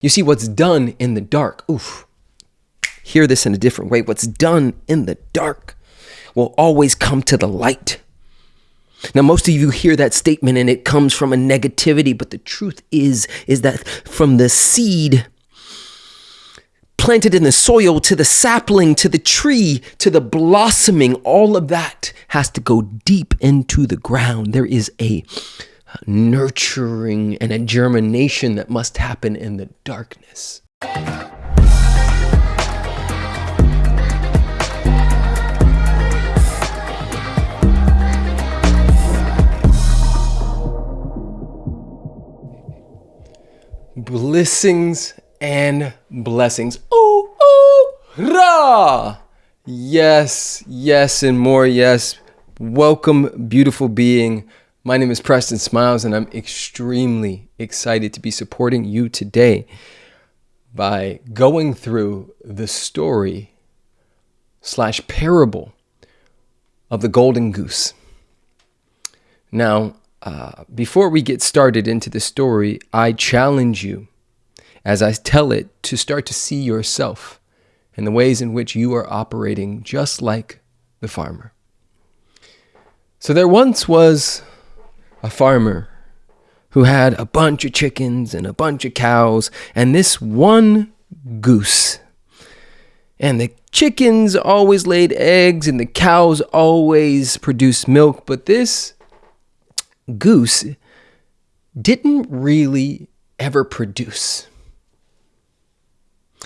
You see, what's done in the dark, oof, hear this in a different way. What's done in the dark will always come to the light. Now, most of you hear that statement and it comes from a negativity, but the truth is, is that from the seed planted in the soil to the sapling to the tree to the blossoming, all of that has to go deep into the ground. There is a nurturing and a germination that must happen in the darkness. Blessings and blessings. Ooh, ooh, rah! Yes, yes, and more yes. Welcome, beautiful being. My name is Preston Smiles, and I'm extremely excited to be supporting you today by going through the story slash parable of the golden goose. Now, uh, before we get started into the story, I challenge you as I tell it to start to see yourself and the ways in which you are operating just like the farmer. So there once was a farmer who had a bunch of chickens and a bunch of cows and this one goose. And the chickens always laid eggs and the cows always produced milk, but this goose didn't really ever produce.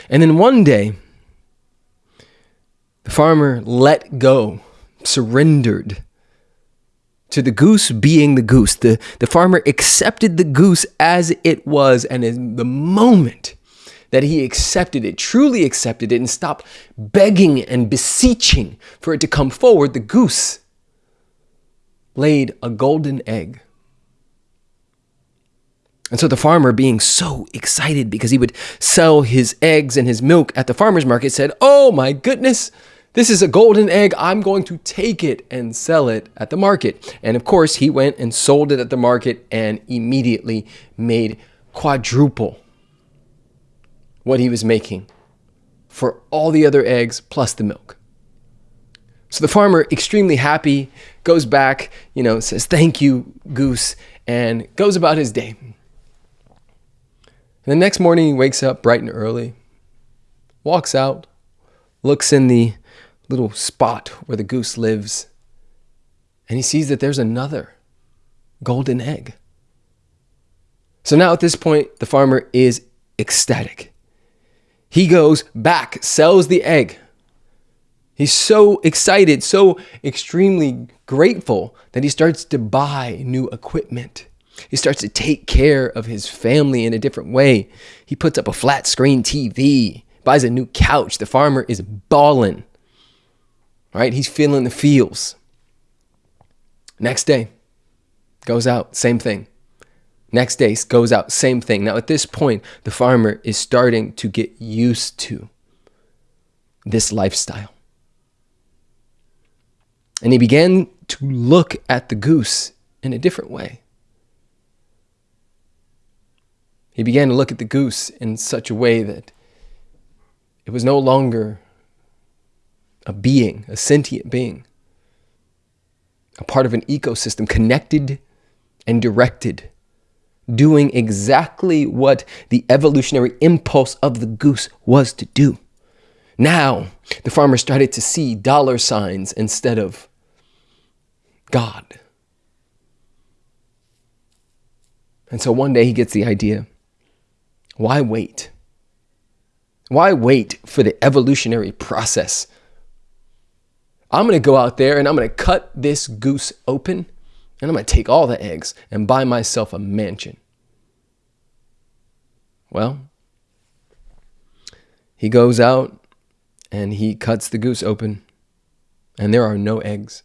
And then one day, the farmer let go, surrendered to the goose being the goose. The, the farmer accepted the goose as it was. And in the moment that he accepted it, truly accepted it, and stopped begging and beseeching for it to come forward, the goose laid a golden egg. And so the farmer, being so excited because he would sell his eggs and his milk at the farmer's market, said, Oh my goodness, this is a golden egg. I'm going to take it and sell it at the market. And of course, he went and sold it at the market and immediately made quadruple what he was making for all the other eggs plus the milk. So the farmer, extremely happy, goes back, you know, says, Thank you, goose, and goes about his day. And the next morning, he wakes up bright and early, walks out, looks in the little spot where the goose lives, and he sees that there's another golden egg. So now at this point, the farmer is ecstatic. He goes back, sells the egg. He's so excited, so extremely grateful that he starts to buy new equipment. He starts to take care of his family in a different way. He puts up a flat screen TV, buys a new couch. The farmer is balling, right? He's feeling the feels. Next day, goes out, same thing. Next day goes out, same thing. Now, at this point, the farmer is starting to get used to this lifestyle. And he began to look at the goose in a different way. He began to look at the goose in such a way that it was no longer a being, a sentient being, a part of an ecosystem connected and directed doing exactly what the evolutionary impulse of the goose was to do. Now, the farmer started to see dollar signs instead of God. And so one day he gets the idea why wait? Why wait for the evolutionary process? I'm going to go out there and I'm going to cut this goose open and I'm going to take all the eggs and buy myself a mansion. Well, he goes out and he cuts the goose open, and there are no eggs.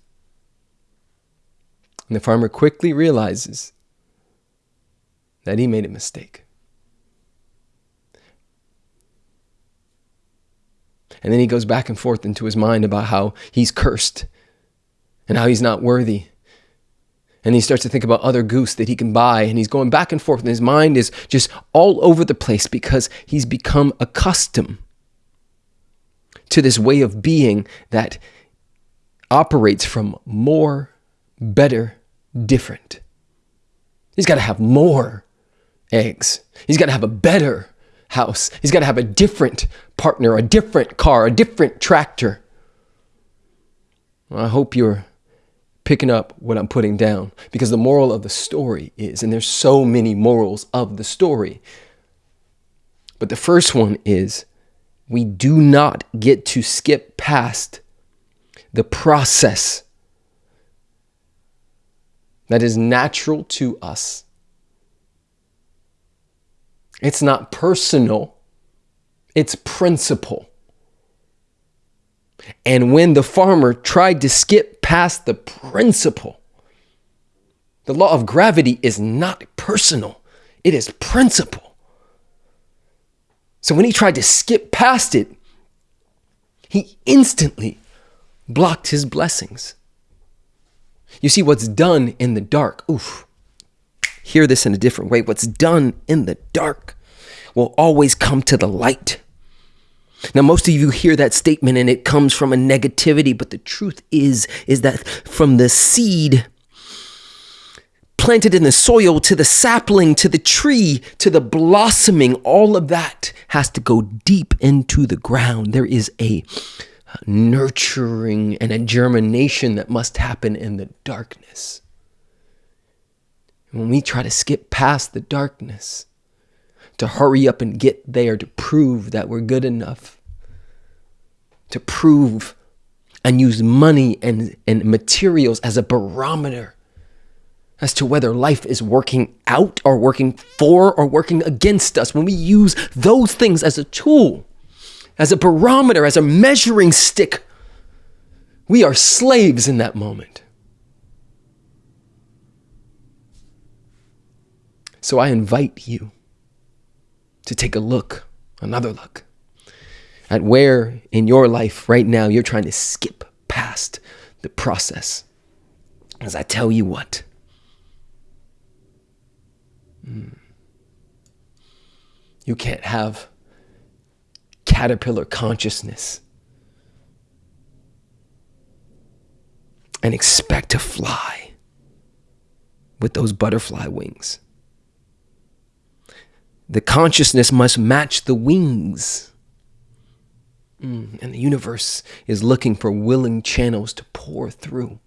And the farmer quickly realizes that he made a mistake. And then he goes back and forth into his mind about how he's cursed and how he's not worthy And he starts to think about other goose that he can buy. And he's going back and forth. And his mind is just all over the place because he's become accustomed to this way of being that operates from more, better, different. He's got to have more eggs. He's got to have a better house. He's got to have a different partner, a different car, a different tractor. Well, I hope you're picking up what I'm putting down because the moral of the story is, and there's so many morals of the story, but the first one is we do not get to skip past the process that is natural to us. It's not personal, it's principle. And when the farmer tried to skip past the principle, the law of gravity is not personal, it is principle. So when he tried to skip past it, he instantly blocked his blessings. You see, what's done in the dark, oof, hear this in a different way. What's done in the dark will always come to the light. Now, most of you hear that statement and it comes from a negativity, but the truth is, is that from the seed planted in the soil to the sapling to the tree to the blossoming, all of that has to go deep into the ground. There is a nurturing and a germination that must happen in the darkness. When we try to skip past the darkness, to hurry up and get there, to prove that we're good enough, to prove and use money and, and materials as a barometer as to whether life is working out or working for or working against us. When we use those things as a tool, as a barometer, as a measuring stick, we are slaves in that moment. So I invite you to take a look, another look, at where in your life right now you're trying to skip past the process. As I tell you what, hmm, you can't have caterpillar consciousness and expect to fly with those butterfly wings. The consciousness must match the wings. Mm, and the universe is looking for willing channels to pour through.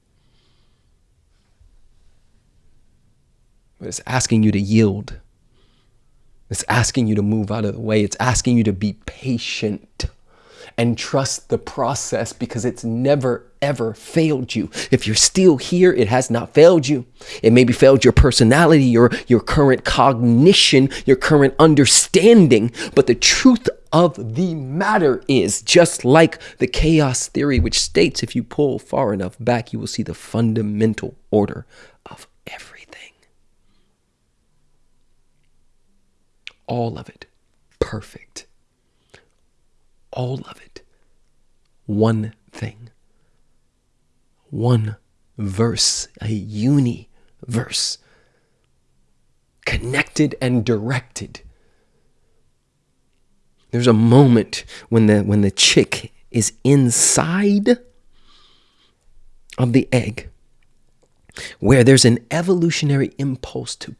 But it's asking you to yield. It's asking you to move out of the way. It's asking you to be patient and trust the process because it's never ever failed you. If you're still here, it has not failed you. It maybe failed your personality, your your current cognition, your current understanding, but the truth of the matter is just like the chaos theory which states if you pull far enough back you will see the fundamental order of everything. all of it perfect. All of it. One thing. One verse, a uni verse, Connected and directed. There's a moment when the when the chick is inside of the egg where there's an evolutionary impulse to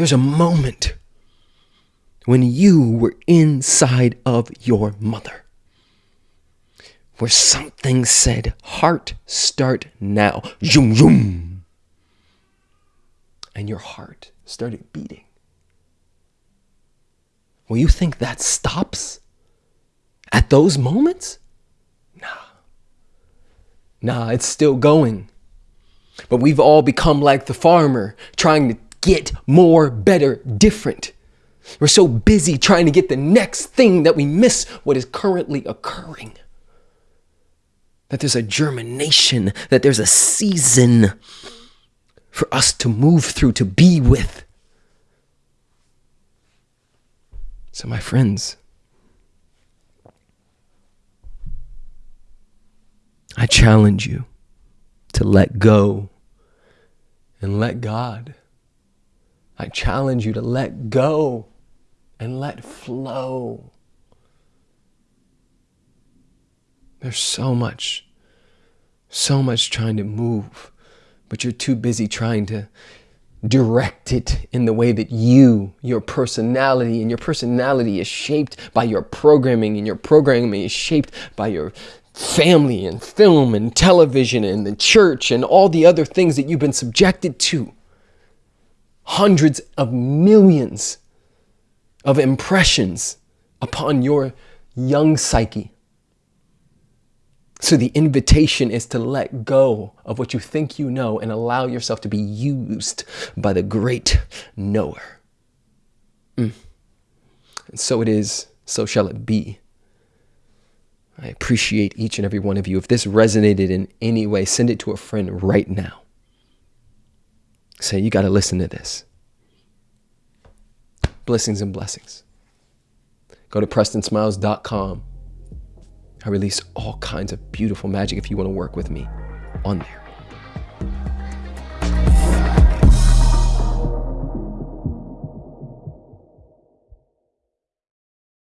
There's a moment when you were inside of your mother where something said, Heart, start now. Zoom, zoom. And your heart started beating. Well, you think that stops at those moments? Nah. Nah, it's still going. But we've all become like the farmer trying to get more, better, different. We're so busy trying to get the next thing that we miss what is currently occurring. That there's a germination, that there's a season for us to move through, to be with. So, my friends, I challenge you to let go and let God. I challenge you to let go and let flow. There's so much, so much trying to move, but you're too busy trying to direct it in the way that you, your personality, and your personality is shaped by your programming, and your programming is shaped by your family and film and television and the church and all the other things that you've been subjected to. Hundreds of millions of impressions upon your young psyche. So the invitation is to let go of what you think you know and allow yourself to be used by the great knower. Mm. And so it is, so shall it be. I appreciate each and every one of you. If this resonated in any way, send it to a friend right now. Say, you got to listen to this. Blessings and blessings. Go to PrestonSmiles.com. I release all kinds of beautiful magic if you want to work with me on there.